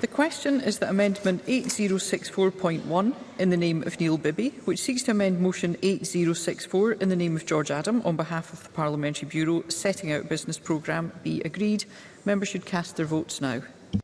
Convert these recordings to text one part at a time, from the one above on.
The question is that Amendment 8064.1 in the name of Neil Bibby, which seeks to amend Motion 8064 in the name of George Adam on behalf of the Parliamentary Bureau setting out business programme, be agreed. Members should cast their votes now.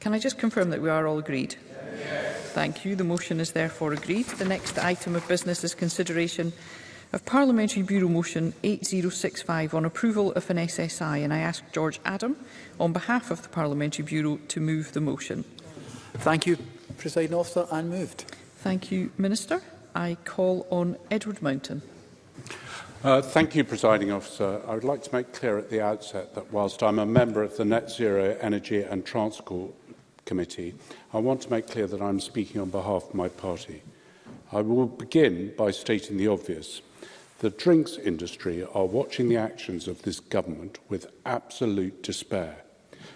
Can I just confirm that we are all agreed? Thank you. The motion is therefore agreed. The next item of business is consideration of Parliamentary Bureau Motion 8065 on approval of an SSI, and I ask George Adam, on behalf of the Parliamentary Bureau, to move the motion. Thank you, Presiding Officer, and moved. Thank you, Minister. I call on Edward Mountain. Uh, thank you, Presiding Officer. I would like to make clear at the outset that whilst I'm a member of the Net Zero Energy and Transport Committee, I want to make clear that I'm speaking on behalf of my party. I will begin by stating the obvious. The drinks industry are watching the actions of this government with absolute despair.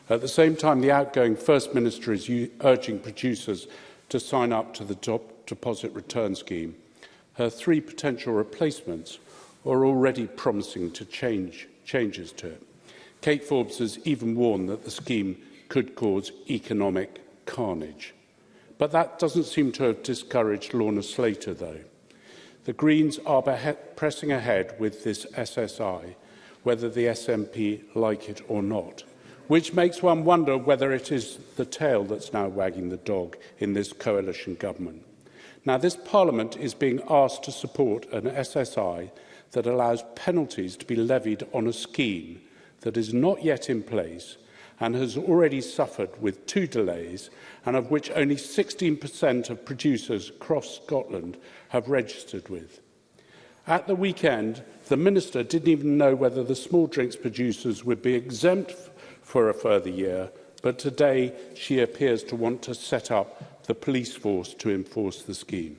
At the same time, the outgoing First Minister is urging producers to sign up to the top deposit return scheme. Her three potential replacements are already promising to change changes to it. Kate Forbes has even warned that the scheme could cause economic carnage. But that doesn't seem to have discouraged Lorna Slater, though. The Greens are pressing ahead with this SSI, whether the SNP like it or not, which makes one wonder whether it is the tail that's now wagging the dog in this coalition government. Now, this Parliament is being asked to support an SSI that allows penalties to be levied on a scheme that is not yet in place – and has already suffered with two delays and of which only 16% of producers across Scotland have registered with. At the weekend, the Minister didn't even know whether the small drinks producers would be exempt for a further year, but today she appears to want to set up the police force to enforce the scheme.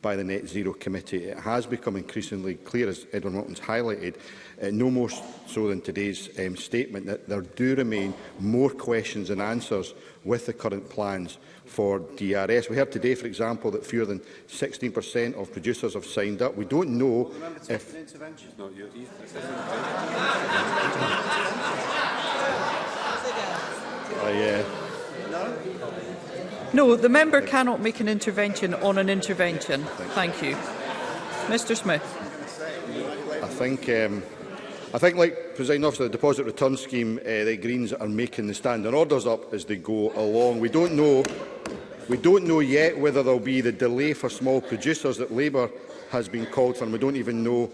by the Net Zero Committee, it has become increasingly clear, as Edwin Wilton's highlighted, uh, no more so than today's um, statement, that there do remain more questions and answers with the current plans for DRS. We heard today, for example, that fewer than 16% of producers have signed up. We don't know well, if... I, uh, No, the member cannot make an intervention on an intervention. Thank you. Mr Smith. I think, um, I think like President Officer, the Deposit Return Scheme, uh, the Greens are making the standing orders up as they go along. We don't know we don't know yet whether there will be the delay for small producers that Labour has been called for, and we don't even know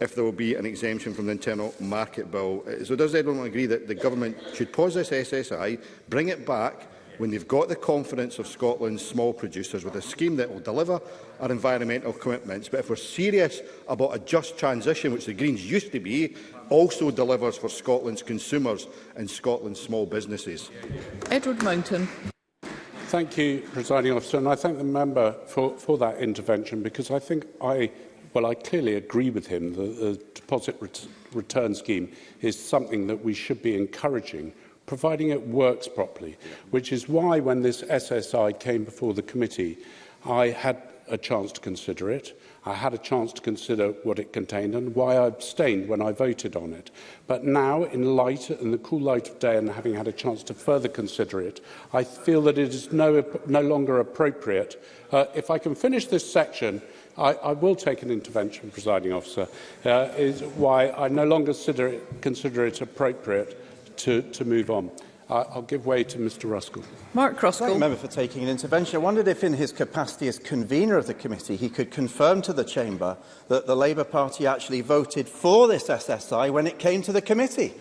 if there will be an exemption from the Internal Market Bill. Uh, so does everyone agree that the government should pause this SSI, bring it back, when they've got the confidence of Scotland's small producers with a scheme that will deliver our environmental commitments. But if we're serious about a just transition, which the Greens used to be, also delivers for Scotland's consumers and Scotland's small businesses. Edward Mountain. Thank you, Presiding Officer, and I thank the member for, for that intervention because I think I Well, I clearly agree with him that the deposit ret return scheme is something that we should be encouraging providing it works properly, which is why when this SSI came before the committee, I had a chance to consider it. I had a chance to consider what it contained and why I abstained when I voted on it. But now, in light, in the cool light of day and having had a chance to further consider it, I feel that it is no, no longer appropriate. Uh, if I can finish this section, I, I will take an intervention, presiding officer, uh, is why I no longer consider it, consider it appropriate to, to move on. I, I'll give way to Mr Ruskell. Mark Ruskell. Thank member for taking an intervention. I wondered if in his capacity as convener of the committee he could confirm to the chamber that the Labour Party actually voted for this SSI when it came to the committee.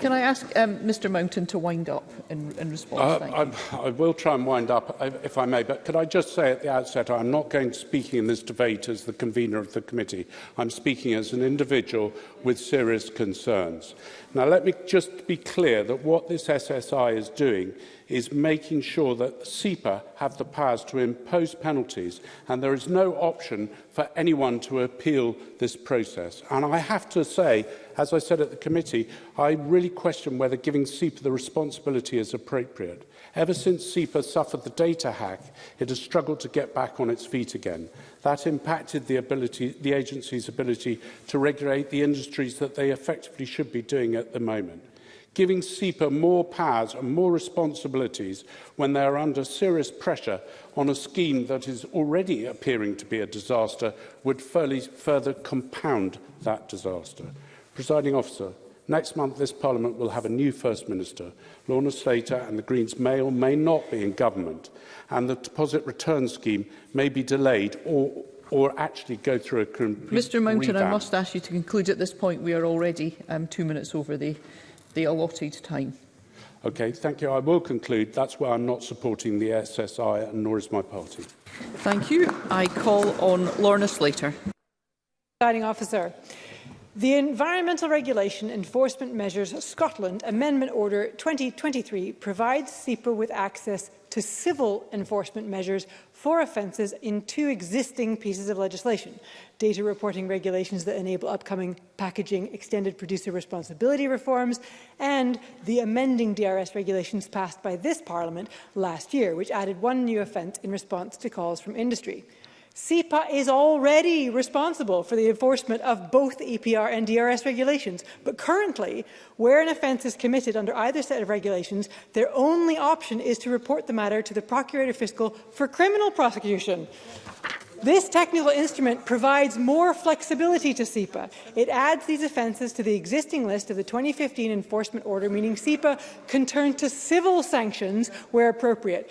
Can I ask um, Mr Mountain to wind up in, in response? Uh, I, I will try and wind up, if I may, but could I just say at the outset, I'm not going to speaking in this debate as the convener of the committee. I'm speaking as an individual with serious concerns. Now, let me just be clear that what this SSI is doing is making sure that SEPA have the powers to impose penalties and there is no option for anyone to appeal this process. And I have to say, as I said at the committee, I really question whether giving SEPA the responsibility is appropriate. Ever since SEPA suffered the data hack, it has struggled to get back on its feet again. That impacted the, ability, the agency's ability to regulate the industries that they effectively should be doing at the moment. Giving SEPA more powers and more responsibilities when they are under serious pressure on a scheme that is already appearing to be a disaster would further compound that disaster. Presiding officer, Next month, this Parliament will have a new First Minister. Lorna Slater and the Greens may or may not be in government, and the deposit return scheme may be delayed or or actually go through a complete Mr Mountain, revamp. I must ask you to conclude at this point. We are already um, two minutes over the, the allotted time. Okay, thank you. I will conclude. That's why I'm not supporting the SSI and nor is my party. Thank you. I call on Lorna Slater. Signing officer. The Environmental Regulation Enforcement Measures Scotland Amendment Order 2023 provides SEPA with access to civil enforcement measures for offences in two existing pieces of legislation, data reporting regulations that enable upcoming packaging extended producer responsibility reforms, and the amending DRS regulations passed by this Parliament last year, which added one new offence in response to calls from industry. SEPA is already responsible for the enforcement of both EPR and DRS regulations, but currently, where an offence is committed under either set of regulations, their only option is to report the matter to the Procurator Fiscal for criminal prosecution. This technical instrument provides more flexibility to SEPA. It adds these offences to the existing list of the 2015 enforcement order, meaning SEPA can turn to civil sanctions where appropriate.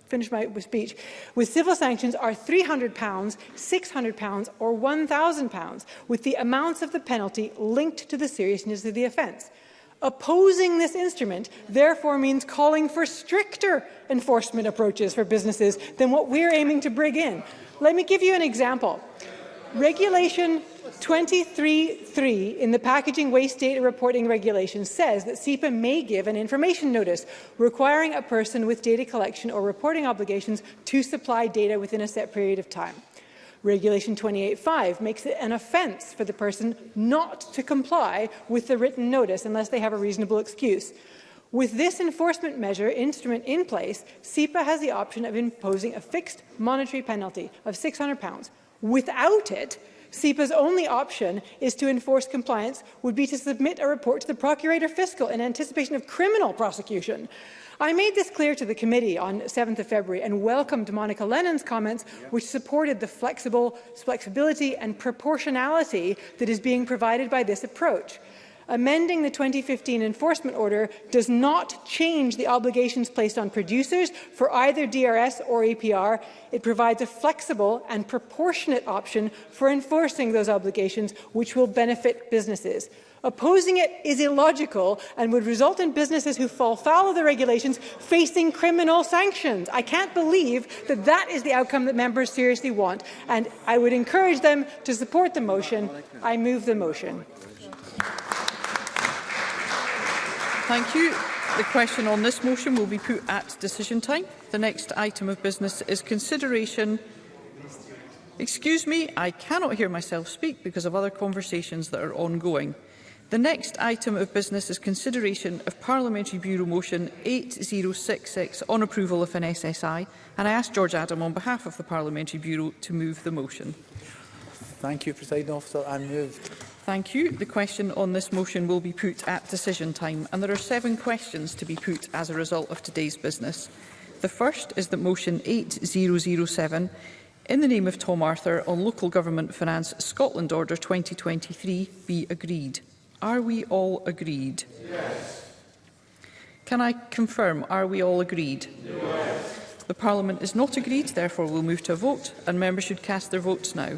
finish my speech, with civil sanctions are £300, £600 or £1,000, with the amounts of the penalty linked to the seriousness of the offence. Opposing this instrument therefore means calling for stricter enforcement approaches for businesses than what we're aiming to bring in. Let me give you an example. Regulation 23.3 in the Packaging Waste Data Reporting Regulation says that SEPA may give an information notice requiring a person with data collection or reporting obligations to supply data within a set period of time. Regulation 28.5 makes it an offence for the person not to comply with the written notice unless they have a reasonable excuse. With this enforcement measure instrument in place, SEPA has the option of imposing a fixed monetary penalty of £600. Without it, SEPA's only option is to enforce compliance would be to submit a report to the Procurator Fiscal in anticipation of criminal prosecution. I made this clear to the committee on 7th of February and welcomed Monica Lennon's comments, which supported the flexible flexibility and proportionality that is being provided by this approach. Amending the 2015 enforcement order does not change the obligations placed on producers for either DRS or APR. It provides a flexible and proportionate option for enforcing those obligations, which will benefit businesses. Opposing it is illogical and would result in businesses who fall foul of the regulations facing criminal sanctions. I can't believe that that is the outcome that members seriously want, and I would encourage them to support the motion. I move the motion. Thank you. The question on this motion will be put at decision time. The next item of business is consideration... Excuse me, I cannot hear myself speak because of other conversations that are ongoing. The next item of business is consideration of Parliamentary Bureau Motion 8066 on approval of an SSI, and I ask George Adam on behalf of the Parliamentary Bureau to move the motion. Thank you, President Officer. I move Thank you. The question on this motion will be put at decision time, and there are seven questions to be put as a result of today's business. The first is that motion 8007, in the name of Tom Arthur, on Local Government Finance Scotland Order 2023 be agreed. Are we all agreed? Yes. Can I confirm, are we all agreed? Yes. The Parliament is not agreed, therefore we'll move to a vote, and members should cast their votes now.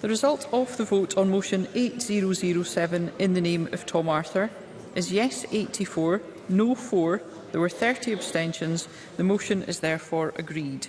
The result of the vote on motion 8007 in the name of Tom Arthur is yes 84, no 4, there were 30 abstentions. The motion is therefore agreed.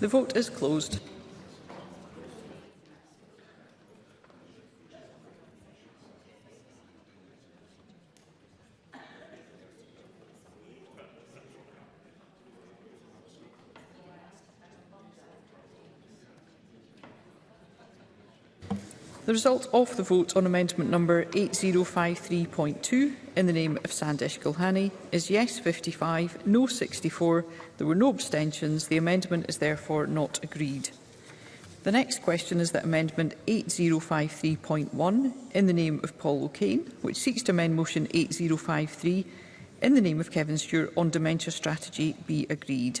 The vote is closed. result of the vote on amendment number 8053.2 in the name of Sandesh Gulhani is yes 55, no 64. There were no abstentions. The amendment is therefore not agreed. The next question is that Amendment 8053.1 in the name of Paul O'Kane, which seeks to amend Motion 8053 in the name of Kevin Stewart on dementia strategy be agreed.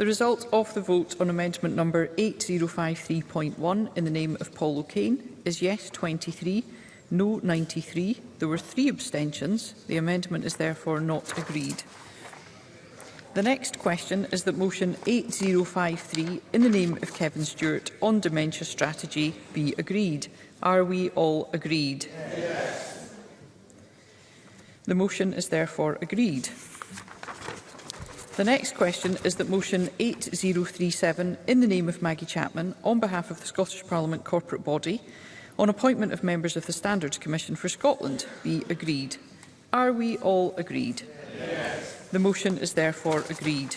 The result of the vote on amendment number 8053.1 in the name of Paul O'Kane is yes 23, no 93. There were three abstentions. The amendment is therefore not agreed. The next question is that motion 8053 in the name of Kevin Stewart on dementia strategy be agreed. Are we all agreed? Yes. The motion is therefore agreed. The next question is that motion 8037 in the name of Maggie Chapman on behalf of the Scottish Parliament corporate body on appointment of members of the Standards Commission for Scotland be agreed. Are we all agreed? Yes. The motion is therefore agreed.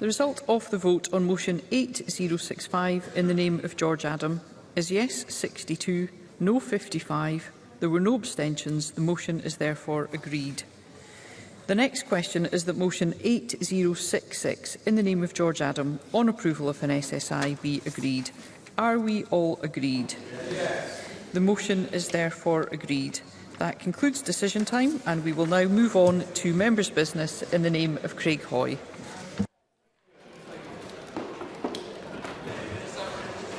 The result of the vote on motion 8065 in the name of George Adam is yes 62, no 55. There were no abstentions. The motion is therefore agreed. The next question is that motion 8066 in the name of George Adam on approval of an SSI be agreed. Are we all agreed? Yes. The motion is therefore agreed. That concludes decision time and we will now move on to members' business in the name of Craig Hoy.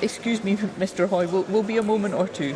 Excuse me, Mr Hoy, will will be a moment or two.